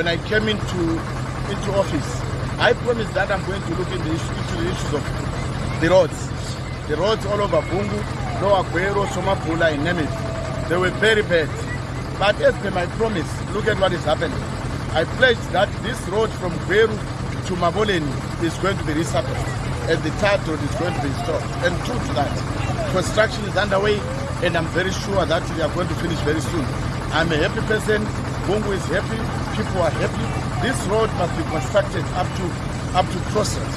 I came into into office, I promised that I'm going to look into the, into the issues of the roads. The roads all over Vungu, Lower Gweru, Somapula, and Nemeth. They were very bad. But as per my promise, look at what is happening. I pledged that this road from Gweru to Maboleni is going to be resurfaced and the third road is going to be installed. And true to that, construction is underway and I'm very sure that we are going to finish very soon. I'm a happy person, Vungu is happy, people are happy. This road must be constructed up to up to Crosset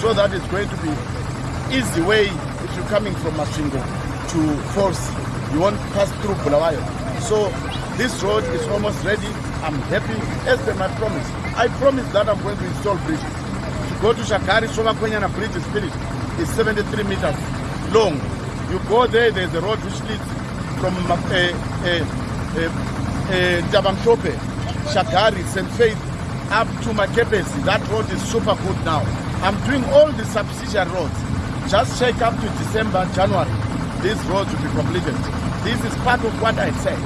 so that it's going to be easy way if you're coming from Masvingo to Falls. You won't pass through Bulawayo. So this road is almost ready. I'm happy as per my promise. I promise that I'm going to install bridges. To go to Shakari, Somakwenyana Bridge is finished. It's 73 meters long. You go there, there's a road which leads from uh, uh, uh, uh, Shakari, St. Faith, up to Makepesi. That road is super good now. I'm doing all the subsidiary roads. Just check up to December, January. These roads will be completed. This is part of what I said.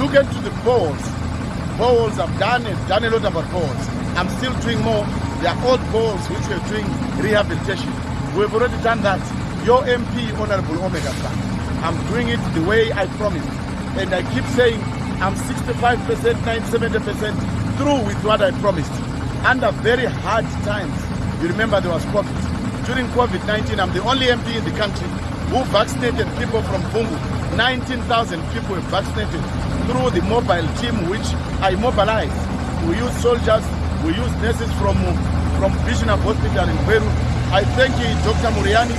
Look into the poles. Poles I've done it, done a lot about poles. I'm still doing more. There are old poles which we're doing rehabilitation. We've already done that. Your MP, Honorable Omega. I'm doing it the way I promised. And I keep saying I'm 65%, 97% through with what I promised. Under very hard times. You remember there was COVID. During COVID-19, I'm the only MP in the country who vaccinated people from Vungu. 19,000 people were vaccinated through the mobile team which I mobilized. We use soldiers, we use nurses from, from Vision Hospital in Peru. I thank you, Dr. Muriani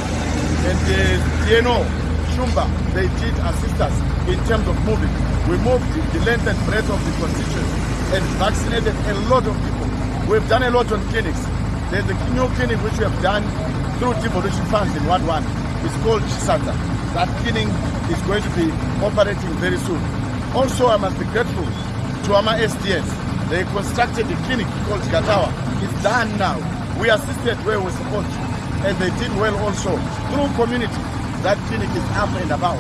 and uh, Tieno Shumba. They did assist us in terms of moving. We moved the length and breadth of the constituency and vaccinated a lot of people. We've done a lot on clinics. There's a new clinic which we have done through devolution funds in Ward 1. It's called Chisata. That clinic is going to be operating very soon. Also, I must be grateful to AMA SDS. They constructed a clinic called Gatawa. It's done now. We assisted where we're supposed to. And they did well also. Through community, that clinic is up and about.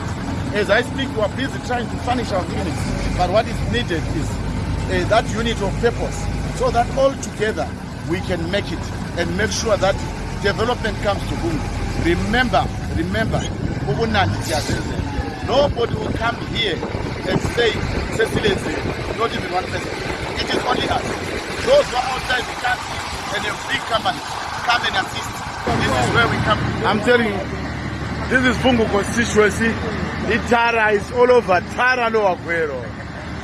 As I speak, we are busy trying to furnish our clinics. But what is needed is uh, that unit of purpose so that all together we can make it and make sure that development comes to Vungu. Remember, remember, nobody will come here and say, Cecilia is not even one person. It is only us. Those who are outside the country and a big company come and assist. This is where we come. I'm telling you, this is Bungu constituency. The Tara is all over. Tara no Aguero.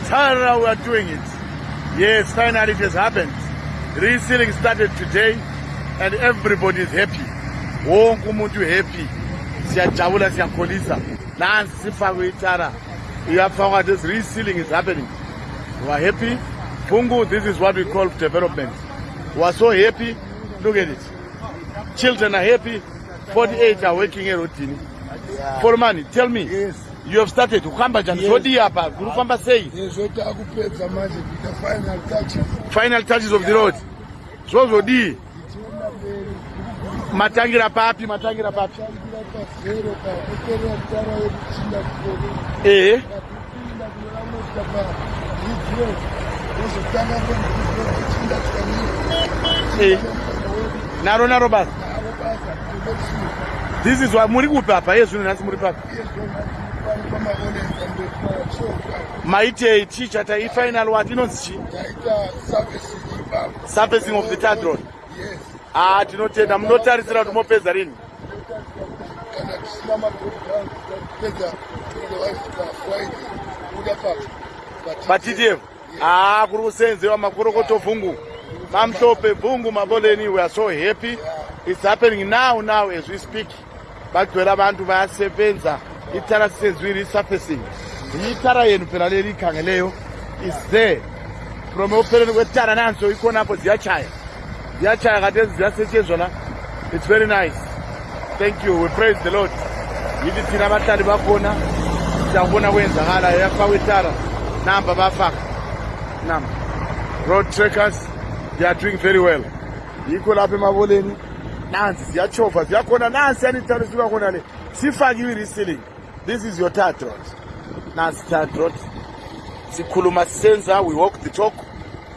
Tara, we are doing it. Yes, finally it has happened. Resealing started today and everybody is happy. Wonke umuntu happy. Siyajabula siyakholisa. Nansi sifakwe itara. Iyafakwa this resealing is happening. We are happy. Bungu, this is what we call development. We are so happy. Look at it. Children are happy. 48 are working erodhini forman tell me yes. you have started kuhamba njani? Zvodi apa kuri kufamba sei? Zvotaakupedza manje kuita final touches. Final touches of the road. Zvozvodii matangira papi matangira papi. Ehe eh. naro naro basa this is why muri kupi apa iye zvino nhasi muri papa. Maitei chii chataifinal what inonzi chii surfacing of the third road a ah, tinotenda munotarisira kuti mopedza rini? Patitievo haa ah, kuri kusenzewa makorokoto bvungu mamuhlope bvungu maboleni we are so happy. yeah it's happening now now as we speak. Vagwera vantu vayasevenza itara senzwi resurfacing itara yenu phela leli ikhangeleyo is there. From upheleni kwetara nanso ikhonapo ziyachaya ziyachaya khathesi ziyasetshenzwa la. It's very nice. Thank you. We praise the lord. Yithi thina abahlali bakhona siyakubona kwenzakalayo yafakwa itara. Namba bafaka. Namba. Road trackers they are doing very well. Yikho lapha emaboleni nansi. Ziyachova ziyakhona. Nansi yanitaro sibakhona le. Sifakiwe i-resealing this is your third road nansi third road sikhuluma sisenza we walk the talk.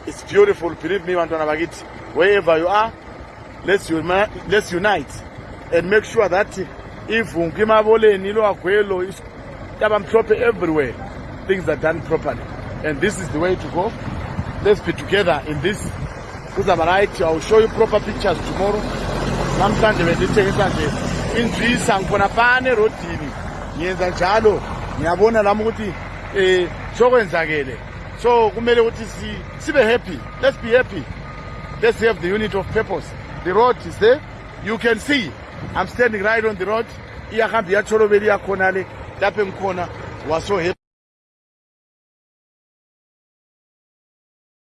It's beautiful believe me bantwana bakithi. Wherever you are let's, uni let's unite and make sure that ivungu imaboleni ilwagwelo tabamhlophe everywhere. Things are done properly. And this is the way to go. Let's be together in this. Kuzaba right i'll show you proper pictures tomorrow namhlanje bendithengisa nje inzwisa ngikhona phana erodini. Ngiyenza njalo. Ngiyabona lami ukuthi um sokwenzakele. So kumele ukuthi si- sibe happy. Let's be happy. Let's have the unit of purpose. The road is there. You can see. I'm standing right on the road. Iyahamba iyatholobela iyakhona le lapho engikhona was so happy